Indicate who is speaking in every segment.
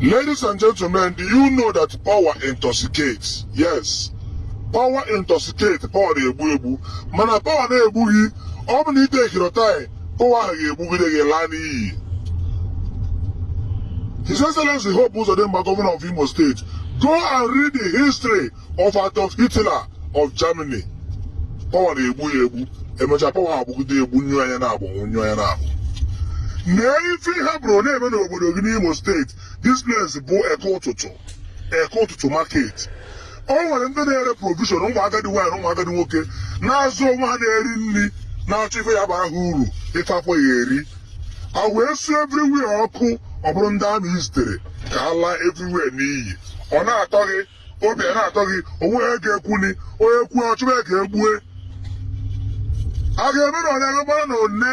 Speaker 1: Ladies and gentlemen, do you know that power intoxicates? Yes. Power intoxicates, power na-egbu egbu. Mana power na-egbughị, ọ bụ na ite ekirọtai, power ahụ ga-egbugide gị laa n'iyi. His Excellency Hope Uzodimma, Governor of Imo State, go and read the history of Adolf Hitler of Germany. Power na-egbu ya egbu, emechaa power agbugide egbu nyụọ anya na-abụ nyụọ anya na-abụ. Mee ife ha bụrụ na-eme n'obodo gị n'Imo steeti place bụ eke ụtụtụ market. O nwere ndị na-ere provision ụmụ agadi nwaanyị na ụmụ agadi nwoke na-azụ onwe ha na-eri nri na-achọ ife ya bara ha uru ife afọ ya eri. A wee su everywhere ọkụ ọ bụrụ ndị amị zitere ka ha laa everywhere n'iyi. Ọ na-atọ gị obi a na-atọ gị onwe ha ga-ekwuni onye kwuo ọchụma ka egbue a ga-eme na ọnya gbara na one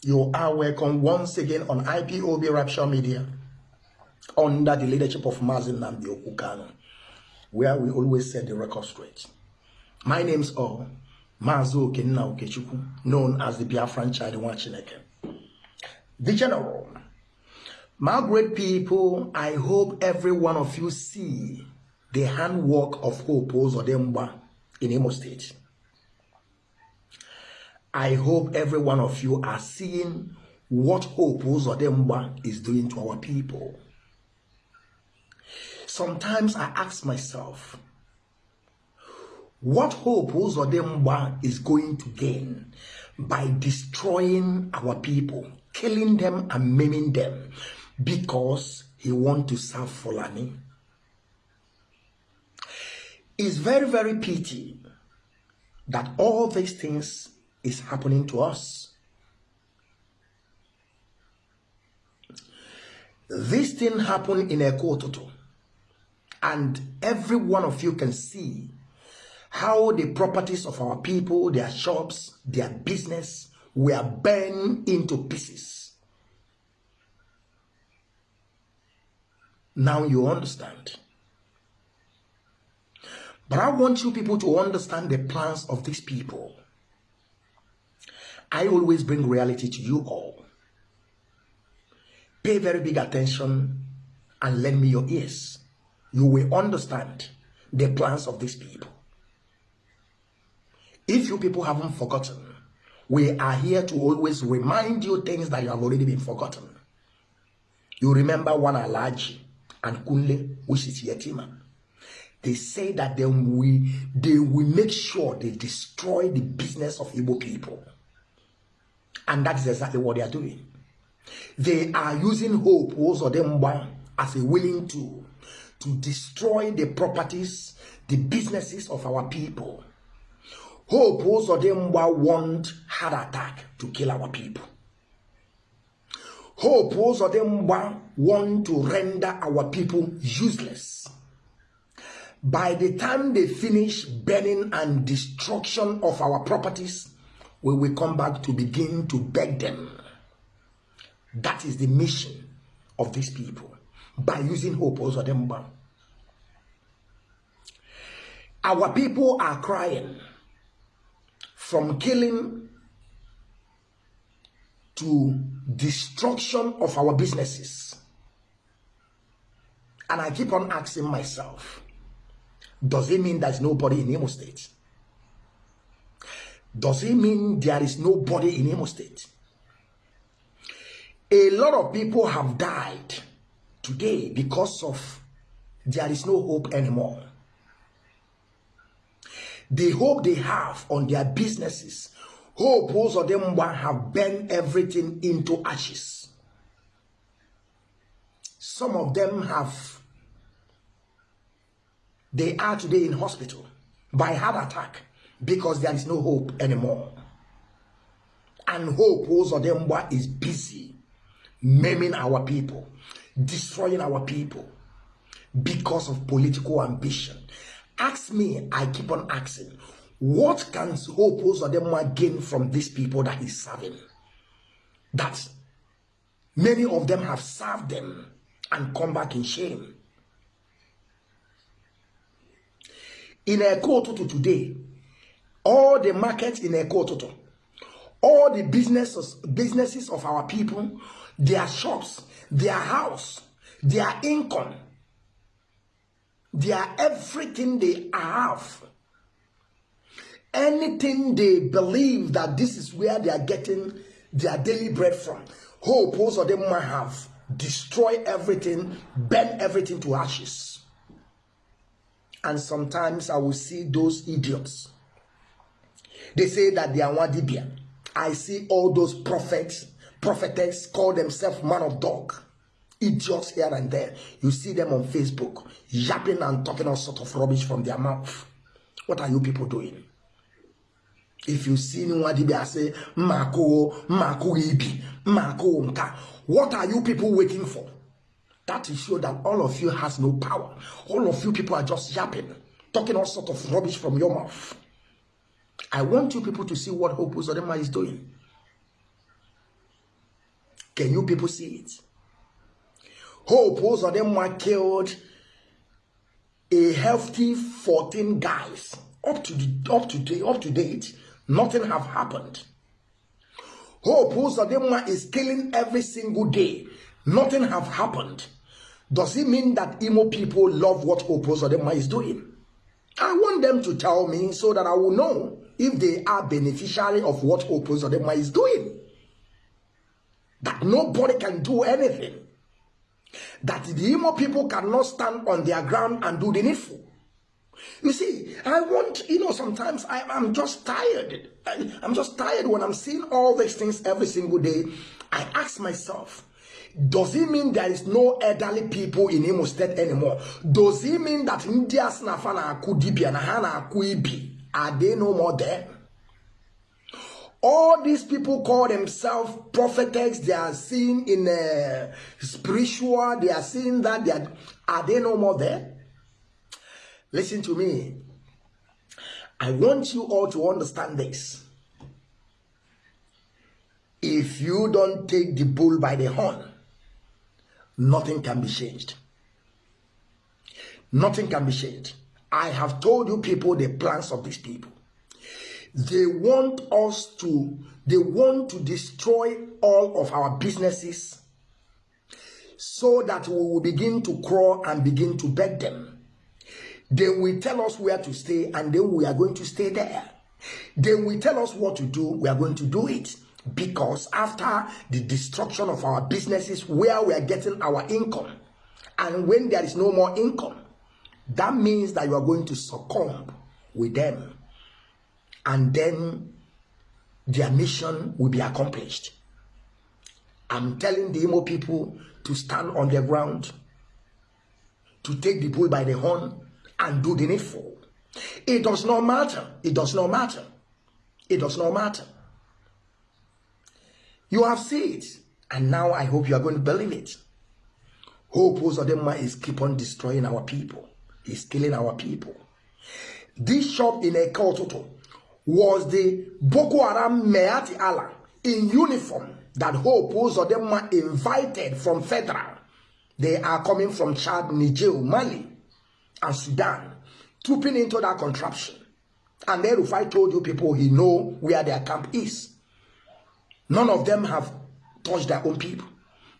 Speaker 2: You are welcome once again on IPOB Rapture Media under the leadership of Mazi Nnamdi Okukano, where we always set the record straight. My name's all Mazo Kenna Okechukwu, known as the Biafran Child Wachineke. The General. My great people, I hope every one of you see the handwork of Hope Uzodimma in Imo State. I hope every one of you are seeing what Hope Uzodimma is doing to our people. Sometimes I ask myself, what Hope Uzodimma is going to gain by destroying our people, killing them and maiming them because he want to serve Fulani? It's very, very pity that all these things is happening to us. This thing happened in Ekototo, and every one of you can see how the properties of our people, their shops, their business were burned into pieces. Now you understand. But I want you people to understand the plans of these people. I always bring reality to you all. Pay very big attention and lend me your ears. You will understand the plans of these people. If you people haven't forgotten, we are here to always remind you things that you have already been forgotten. You remember one Alaji and Kunle, which is Yetima. They say that they will, they will make sure they destroy the business of Igbo people. And that is exactly what they are doing. They are using hope also them as a willing tool to destroy the properties, the businesses of our people. Hope also them want heart attack to kill our people. Hope also them want to render our people useless. By the time they finish burning and destruction of our properties, we will come back to begin to beg them. That is the mission of these people by using hope also them. Our people are crying from killing to destruction of our businesses. And I keep on asking myself, does it mean there's nobody in Imo State? Does it mean there is nobody in Imo State? A lot of people have died today because of there is no hope anymore. The hope they have on their businesses, Hope Uzodimma have burned everything into ashes. Some of them have, they are today in hospital by heart attack because there is no hope anymore. And hope oh Uzodimma is busy maiming our people, destroying our people, because of political ambition. Ask me, I keep on asking, what can Hope oh Uzodimma gain from these people that he's serving? That many of them have served them and come back in shame. In a quote to today, all the markets in Ekototo, all the businesses, businesses of our people, their shops, their house, their income, their everything they have, anything they believe that this is where they are getting their daily bread from. Hope most of them might have destroy everything, burn everything to ashes. And sometimes I will see those idiots. They say that they are Wadibia. I see all those prophets, prophetess call themselves man of dog. Idiots here and there. You see them on Facebook, yapping and talking all sort of rubbish from their mouth. What are you people doing? If you see Nwadibia say, Mako, Mako Ibi, Mako Nka, what are you people waiting for? That is show that all of you has no power. All of you people are just yapping, talking all sort of rubbish from your mouth. I want you people to see what Hope Uzodimma is doing. Can you people see it? Hope Uzodimma killed a healthy 14 guys. Up to the, up to date, up to date, nothing have happened. Hope Uzodimma is killing every single day. Nothing have happened. Does it mean that Imo people love what Hope Uzodimma is doing? I want them to tell me so that I will know if they are beneficiary of what Hope Uzodimma is doing. That nobody can do anything. That the Imo people cannot stand on their ground and do the needful. You see, I want, you know, sometimes I, I'm just tired. I, I'm just tired when I'm seeing all these things every single day. I ask myself, does it mean there is no elderly people in Imo State anymore? Does it mean that India Snafana Kudibia na Hana Kuibi are they no more there? All these people call themselves prophets. They are seen in uh, spiritual. They are seeing that they are, are they no more there? Listen to me. I want you all to understand this. If you don't take the bull by the horn, nothing can be changed. Nothing can be changed. I have told you people the plans of these people. They want us to, they want to destroy all of our businesses so that we will begin to crawl and begin to beg them. They will tell us where to stay and then we are going to stay there. They will tell us what to do, we are going to do it. Because after the destruction of our businesses, where we are getting our income, and when there is no more income, that means that you are going to succumb with them. And then their mission will be accomplished. I'm telling the Imo people to stand on their ground, to take the bull by the horn, and do the needful. It does not matter. It does not matter. It does not matter. You have seen it, and now I hope you are going to believe it. Hope Uzodimma is keep on destroying our people. He's killing our people. This shop in Ekototo was the Boko Haram Meati Allah in uniform that Hope Uzodinma invited from Federal. They are coming from Chad, Niger, Mali, and Sudan, trooping into that contraption. And then Rufai told you people he know where their camp is. None of them have touched their own people.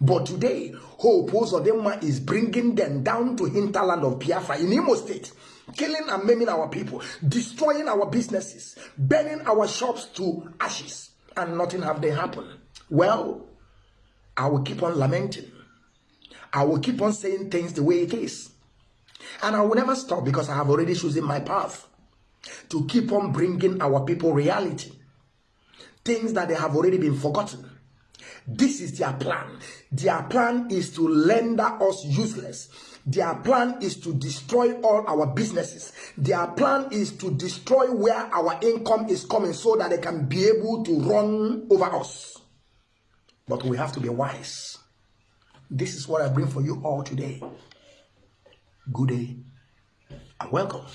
Speaker 2: But today, Hope Uzodinma is bringing them down to hinterland of Biafra in Imo State, killing and maiming our people, destroying our businesses, burning our shops to ashes, and nothing have they happen. Well, I will keep on lamenting. I will keep on saying things the way it is. And I will never stop because I have already chosen my path to keep on bringing our people reality. Things that they have already been forgotten this is their plan. Their plan is to render us useless. Their plan is to destroy all our businesses. Their plan is to destroy where our income is coming so that they can be able to run over us. But we have to be wise. This is what I bring for you all today. good day and welcome.